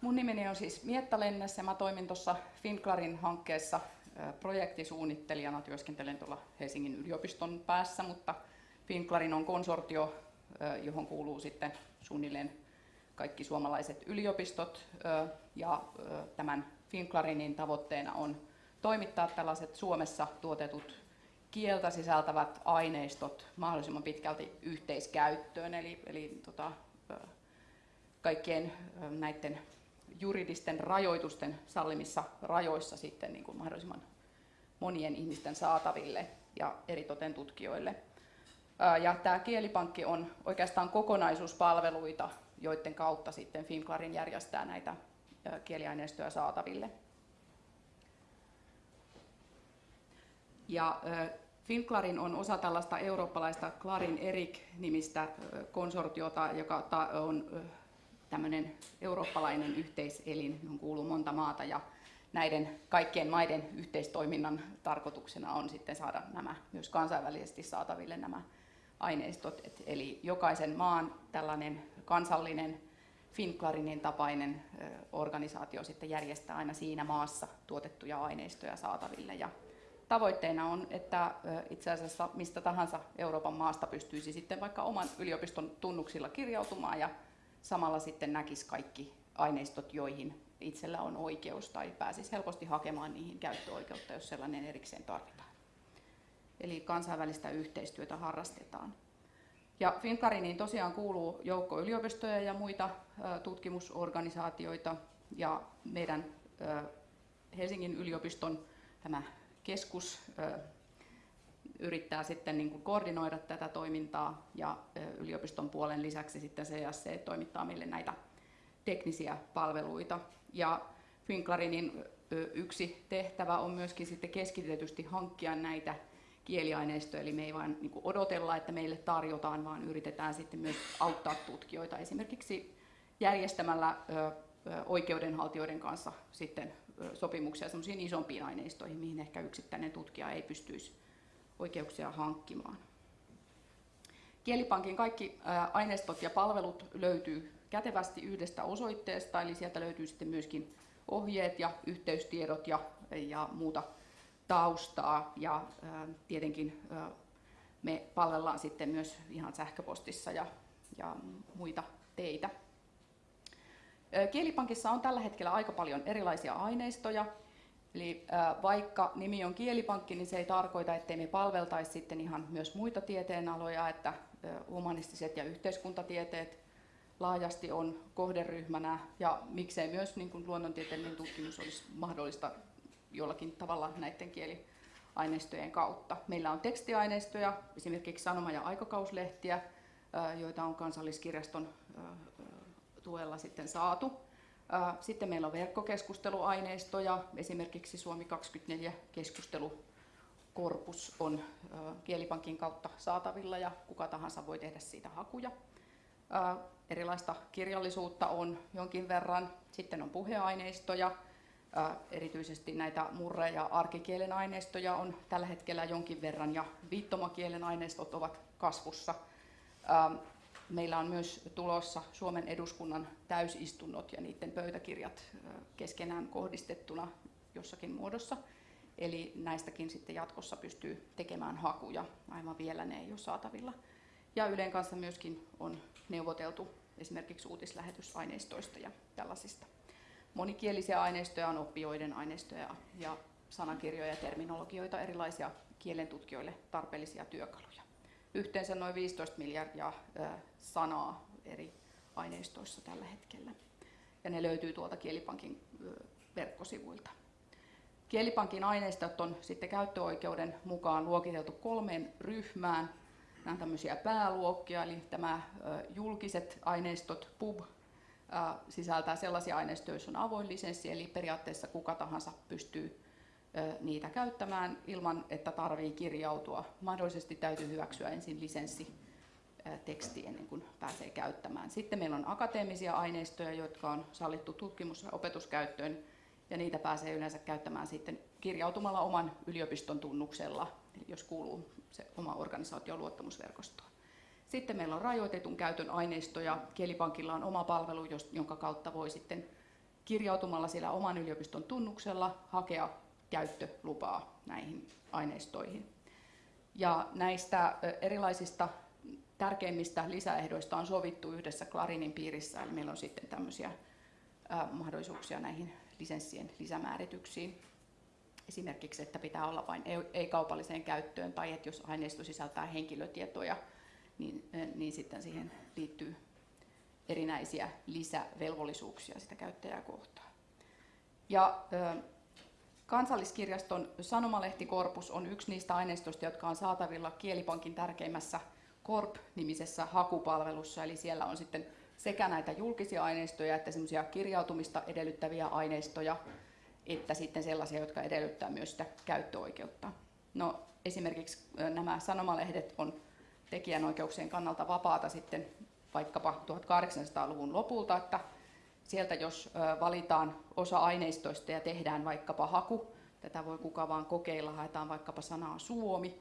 Mun nimeni on siis Mietta Lennes ja mä toimin tuossa Finclarin hankkeessa projektisuunnittelijana. Työskentelen tuolla Helsingin yliopiston päässä, mutta Finclarin on konsortio, johon kuuluu sitten suunnilleen kaikki suomalaiset yliopistot ja tämän Finclarinin tavoitteena on toimittaa tällaiset Suomessa tuotetut kieltä sisältävät aineistot mahdollisimman pitkälti yhteiskäyttöön, eli, eli tota, kaikkien näiden juridisten rajoitusten sallimissa rajoissa sitten niin kuin mahdollisimman monien ihmisten saataville ja eritoten tutkijoille. Ja tämä kielipankki on oikeastaan kokonaisuuspalveluita, joiden kautta sitten Finclarin järjestää näitä kieliaineistoja saataville. Ja Finclarin on osa tällaista eurooppalaista Clarin Erik-nimistä konsortiota, joka on tämmöinen eurooppalainen yhteiselin, johon kuuluu monta maata ja näiden kaikkien maiden yhteistoiminnan tarkoituksena on sitten saada nämä myös kansainvälisesti saataville nämä aineistot. Et eli jokaisen maan tällainen kansallinen Finclarinin tapainen organisaatio sitten järjestää aina siinä maassa tuotettuja aineistoja saataville. Ja tavoitteena on, että itse asiassa mistä tahansa Euroopan maasta pystyisi sitten vaikka oman yliopiston tunnuksilla kirjautumaan ja samalla sitten näkisi kaikki aineistot, joihin itsellä on oikeus tai pääsisi helposti hakemaan niihin käyttöoikeutta, jos sellainen erikseen tarvitaan. Eli kansainvälistä yhteistyötä harrastetaan. Ja Fincariniin tosiaan kuuluu joukko yliopistoja ja muita tutkimusorganisaatioita ja meidän Helsingin yliopiston tämä keskus yrittää sitten niin kuin koordinoida tätä toimintaa ja yliopiston puolen lisäksi sitten CSC toimittaa meille näitä teknisiä palveluita. Ja Finclarinin yksi tehtävä on myöskin sitten keskitetysti hankkia näitä kieliaineistoja, eli me ei vain niin odotella, että meille tarjotaan, vaan yritetään sitten myös auttaa tutkijoita esimerkiksi järjestämällä oikeudenhaltijoiden kanssa sitten sopimuksia semmoisiin isompiin aineistoihin, mihin ehkä yksittäinen tutkija ei pystyisi oikeuksia hankkimaan. Kielipankin kaikki aineistot ja palvelut löytyy kätevästi yhdestä osoitteesta, eli sieltä löytyy sitten myöskin ohjeet ja yhteystiedot ja, ja muuta taustaa. Ja tietenkin me palvellaan sitten myös ihan sähköpostissa ja, ja muita teitä. Kielipankissa on tällä hetkellä aika paljon erilaisia aineistoja, Eli vaikka nimi on kielipankki, niin se ei tarkoita, ettei me palveltaisi sitten ihan myös muita tieteenaloja, että humanistiset ja yhteiskuntatieteet laajasti on kohderyhmänä ja miksei myös niin kuin luonnontieteellinen tutkimus olisi mahdollista jollakin tavalla näiden kieliaineistojen kautta. Meillä on tekstiaineistoja, esimerkiksi sanoma- ja aikakauslehtiä, joita on kansalliskirjaston tuella sitten saatu. Sitten meillä on verkkokeskusteluaineistoja, esimerkiksi Suomi 24 keskustelukorpus on Kielipankin kautta saatavilla ja kuka tahansa voi tehdä siitä hakuja. Erilaista kirjallisuutta on jonkin verran, sitten on puheaineistoja, erityisesti näitä murre- ja arkikielen aineistoja on tällä hetkellä jonkin verran ja viittomakielen aineistot ovat kasvussa. Meillä on myös tulossa Suomen eduskunnan täysistunnot ja niiden pöytäkirjat keskenään kohdistettuna jossakin muodossa. Eli näistäkin sitten jatkossa pystyy tekemään hakuja, aivan vielä ne ei ole saatavilla. Ja Ylen kanssa myöskin on neuvoteltu esimerkiksi uutislähetysaineistoista ja tällaisista. Monikielisiä aineistoja on oppijoiden aineistoja ja sanakirjoja ja terminologioita, erilaisia kielentutkijoille tarpeellisia työkaluja yhteensä noin 15 miljardia sanaa eri aineistoissa tällä hetkellä. Ja ne löytyy tuolta Kielipankin verkkosivuilta. Kielipankin aineistot on sitten käyttöoikeuden mukaan luokiteltu kolmeen ryhmään. Nämä on tämmöisiä pääluokkia, eli tämä julkiset aineistot, PUB, sisältää sellaisia aineistoja, joissa on avoin lisenssi, eli periaatteessa kuka tahansa pystyy niitä käyttämään ilman, että tarvii kirjautua. Mahdollisesti täytyy hyväksyä ensin lisenssi teksti ennen kuin pääsee käyttämään. Sitten meillä on akateemisia aineistoja, jotka on sallittu tutkimus- ja opetuskäyttöön, ja niitä pääsee yleensä käyttämään sitten kirjautumalla oman yliopiston tunnuksella, jos kuuluu se oma organisaation luottamusverkostoon. Sitten meillä on rajoitetun käytön aineistoja. Kielipankilla on oma palvelu, jonka kautta voi sitten kirjautumalla sillä oman yliopiston tunnuksella hakea käyttölupaa näihin aineistoihin. Ja näistä erilaisista tärkeimmistä lisäehdoista on sovittu yhdessä Clarinin piirissä, eli meillä on sitten tämmöisiä mahdollisuuksia näihin lisenssien lisämäärityksiin. Esimerkiksi, että pitää olla vain ei-kaupalliseen käyttöön tai että jos aineisto sisältää henkilötietoja, niin, niin sitten siihen liittyy erinäisiä lisävelvollisuuksia sitä käyttäjää kohtaan. Ja Kansalliskirjaston sanomalehtikorpus on yksi niistä aineistoista, jotka on saatavilla Kielipankin tärkeimmässä Korp-nimisessä hakupalvelussa, eli siellä on sitten sekä näitä julkisia aineistoja että semmoisia kirjautumista edellyttäviä aineistoja, että sitten sellaisia, jotka edellyttää myös sitä käyttöoikeutta. No, esimerkiksi nämä sanomalehdet on tekijänoikeuksien kannalta vapaata sitten vaikkapa 1800-luvun lopulta, että sieltä jos valitaan osa aineistoista ja tehdään vaikkapa haku, tätä voi kuka vaan kokeilla, haetaan vaikkapa sanaa Suomi,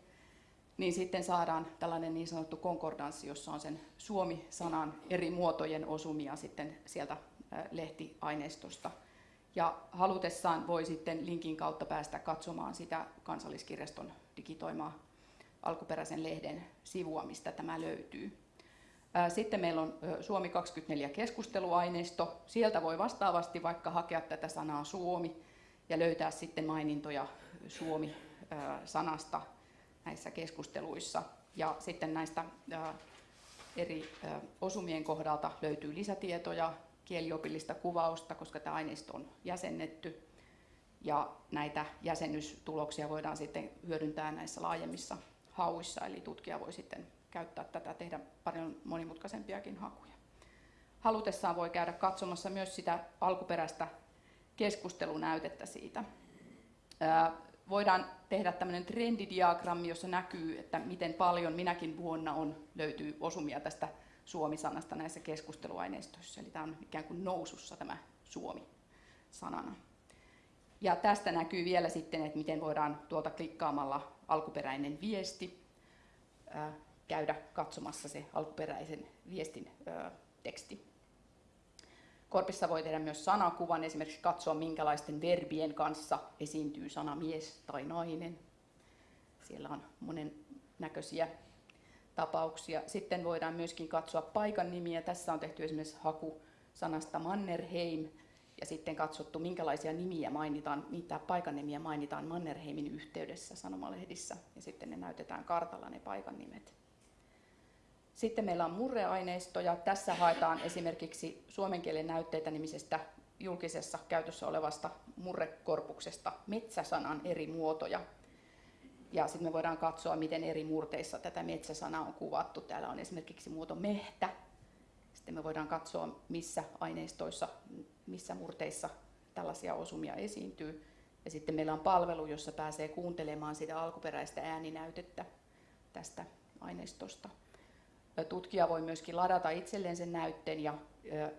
niin sitten saadaan tällainen niin sanottu konkordanssi, jossa on sen Suomi-sanan eri muotojen osumia sitten sieltä lehtiaineistosta. Ja halutessaan voi sitten linkin kautta päästä katsomaan sitä kansalliskirjaston digitoimaa alkuperäisen lehden sivua, mistä tämä löytyy. Sitten meillä on Suomi 24 keskusteluaineisto. Sieltä voi vastaavasti vaikka hakea tätä sanaa Suomi ja löytää sitten mainintoja Suomi-sanasta näissä keskusteluissa. Ja sitten näistä eri osumien kohdalta löytyy lisätietoja, kieliopillista kuvausta, koska tämä aineisto on jäsennetty. Ja näitä jäsennystuloksia voidaan sitten hyödyntää näissä laajemmissa hauissa, eli tutkija voi sitten käyttää tätä, tehdä paljon monimutkaisempiakin hakuja. Halutessaan voi käydä katsomassa myös sitä alkuperäistä keskustelunäytettä siitä. Voidaan tehdä tämmöinen trendidiagrammi, jossa näkyy, että miten paljon minäkin vuonna on, löytyy osumia tästä Suomi-sanasta näissä keskusteluaineistoissa. Eli tämä on ikään kuin nousussa tämä Suomi-sanana. Ja tästä näkyy vielä sitten, että miten voidaan tuolta klikkaamalla alkuperäinen viesti käydä katsomassa se alkuperäisen viestin ö, teksti. Korpissa voi tehdä myös sanakuvan, esimerkiksi katsoa minkälaisten verbien kanssa esiintyy sana mies tai nainen. Siellä on monen näköisiä tapauksia. Sitten voidaan myöskin katsoa paikan nimiä. Tässä on tehty esimerkiksi haku sanasta Mannerheim ja sitten katsottu minkälaisia nimiä mainitaan, mitä paikan nimiä mainitaan Mannerheimin yhteydessä sanomalehdissä ja sitten ne näytetään kartalla ne paikan nimet. Sitten meillä on murreaineistoja. Tässä haetaan esimerkiksi suomen kielen näytteitä nimisestä julkisessa käytössä olevasta murrekorpuksesta metsäsanan eri muotoja. Ja sitten me voidaan katsoa, miten eri murteissa tätä metsäsanaa on kuvattu. Täällä on esimerkiksi muoto mehtä. Sitten me voidaan katsoa, missä aineistoissa, missä murteissa tällaisia osumia esiintyy. Ja sitten meillä on palvelu, jossa pääsee kuuntelemaan sitä alkuperäistä ääninäytettä tästä aineistosta. Tutkija voi myöskin ladata itselleen sen näytteen ja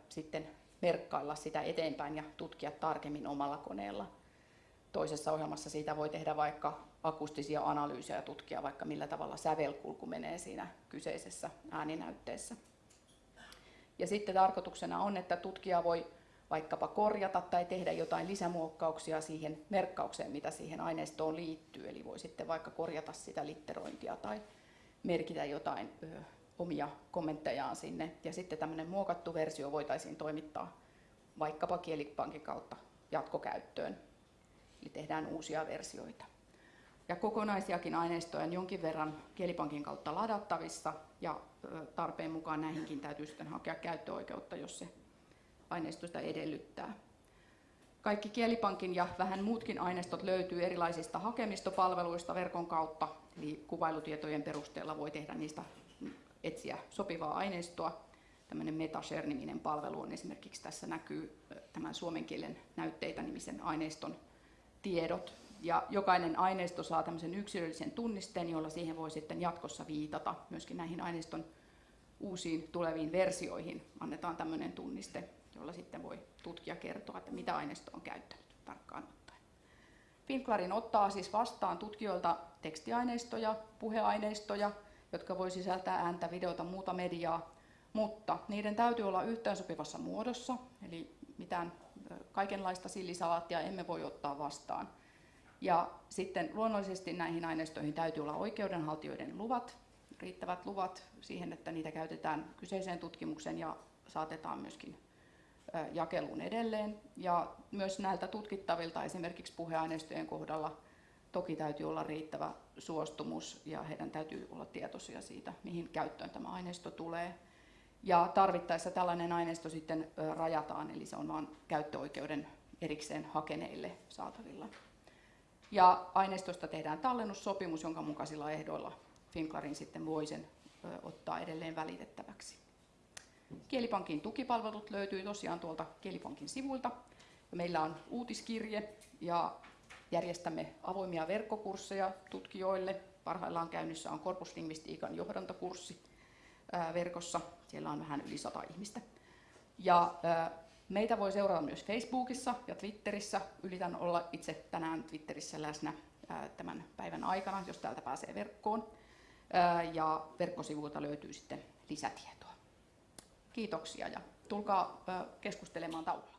sitten merkkailla sitä eteenpäin ja tutkia tarkemmin omalla koneella. Toisessa ohjelmassa siitä voi tehdä vaikka akustisia analyysejä ja tutkia vaikka millä tavalla sävelkulku menee siinä kyseisessä ääninäytteessä. Ja sitten tarkoituksena on, että tutkija voi vaikkapa korjata tai tehdä jotain lisämuokkauksia siihen merkkaukseen, mitä siihen aineistoon liittyy. Eli voi sitten vaikka korjata sitä litterointia tai merkitä jotain omia kommenttejaan sinne. Ja sitten tämmöinen muokattu versio voitaisiin toimittaa vaikkapa Kielipankin kautta jatkokäyttöön. Eli tehdään uusia versioita. Ja kokonaisiakin aineistoja on jonkin verran Kielipankin kautta ladattavissa ja tarpeen mukaan näihinkin täytyy sitten hakea käyttöoikeutta, jos se aineisto sitä edellyttää. Kaikki Kielipankin ja vähän muutkin aineistot löytyy erilaisista hakemistopalveluista verkon kautta, eli kuvailutietojen perusteella voi tehdä niistä etsiä sopivaa aineistoa. Tämmöinen Metashare-niminen palvelu on esimerkiksi tässä näkyy tämän suomen kielen näytteitä nimisen aineiston tiedot. Ja jokainen aineisto saa tämmöisen yksilöllisen tunnisteen, jolla siihen voi sitten jatkossa viitata myöskin näihin aineiston uusiin tuleviin versioihin. Annetaan tämmöinen tunniste, jolla sitten voi tutkija kertoa, että mitä aineisto on käyttänyt tarkkaan ottaen. Finklarin ottaa siis vastaan tutkijoilta tekstiaineistoja, puheaineistoja, jotka voi sisältää ääntä, videota, muuta mediaa, mutta niiden täytyy olla yhteensopivassa muodossa, eli mitään kaikenlaista sillisalaattia emme voi ottaa vastaan. Ja sitten luonnollisesti näihin aineistoihin täytyy olla oikeudenhaltijoiden luvat, riittävät luvat siihen, että niitä käytetään kyseiseen tutkimukseen ja saatetaan myöskin jakeluun edelleen. Ja myös näiltä tutkittavilta esimerkiksi puheaineistojen kohdalla toki täytyy olla riittävä suostumus ja heidän täytyy olla tietoisia siitä, mihin käyttöön tämä aineisto tulee. Ja tarvittaessa tällainen aineisto sitten rajataan, eli se on vain käyttöoikeuden erikseen hakeneille saatavilla. Ja aineistosta tehdään tallennussopimus, jonka mukaisilla ehdoilla Finklarin sitten voi sen ottaa edelleen välitettäväksi. Kielipankin tukipalvelut löytyy tosiaan tuolta Kielipankin sivuilta. Meillä on uutiskirje ja järjestämme avoimia verkkokursseja tutkijoille. Parhaillaan käynnissä on korpuslingvistiikan johdantokurssi verkossa. Siellä on vähän yli sata ihmistä. Ja meitä voi seurata myös Facebookissa ja Twitterissä. Yritän olla itse tänään Twitterissä läsnä tämän päivän aikana, jos täältä pääsee verkkoon. Ja verkkosivuilta löytyy sitten lisätietoa. Kiitoksia ja tulkaa keskustelemaan taululla.